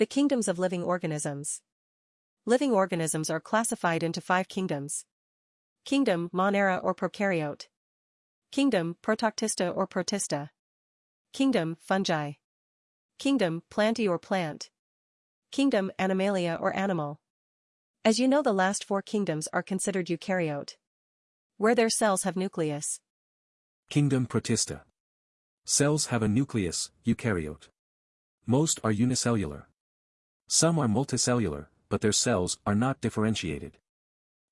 The kingdoms of living organisms. Living organisms are classified into five kingdoms. Kingdom, Monera or Prokaryote. Kingdom, Protoctista or Protista. Kingdom, Fungi. Kingdom, Plantae or Plant. Kingdom, Animalia or Animal. As you know the last four kingdoms are considered eukaryote. Where their cells have nucleus. Kingdom Protista. Cells have a nucleus, eukaryote. Most are unicellular. Some are multicellular, but their cells are not differentiated.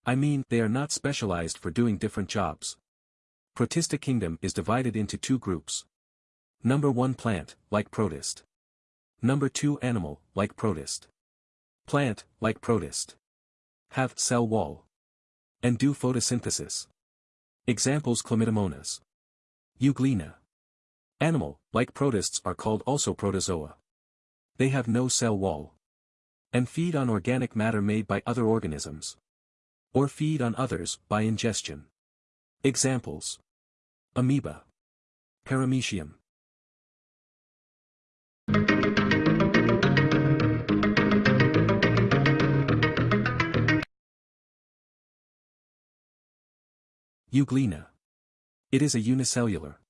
I mean, they are not specialized for doing different jobs. Protista kingdom is divided into two groups. Number 1 plant, like protist. Number 2 animal, like protist. Plant, like protist. Have cell wall. And do photosynthesis. Examples Chlamydomonas. Euglena. Animal, like protists are called also protozoa. They have no cell wall and feed on organic matter made by other organisms. Or feed on others by ingestion. Examples. Amoeba. Paramecium. Euglena. It is a unicellular.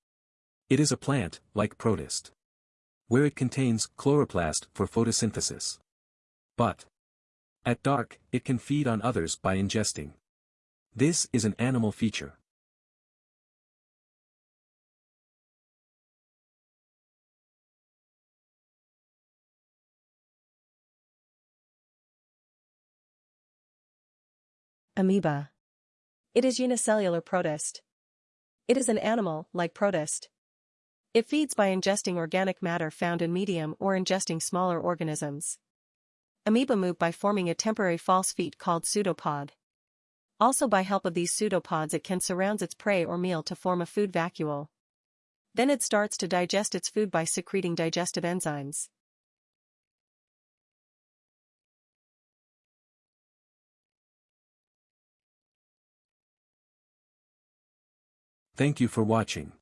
It is a plant, like protist. Where it contains chloroplast for photosynthesis. But at dark, it can feed on others by ingesting. This is an animal feature. Amoeba. It is unicellular protist. It is an animal, like protist. It feeds by ingesting organic matter found in medium or ingesting smaller organisms. Amoeba move by forming a temporary false feet called pseudopod. Also by help of these pseudopods it can surround its prey or meal to form a food vacuole. Then it starts to digest its food by secreting digestive enzymes. Thank you for watching.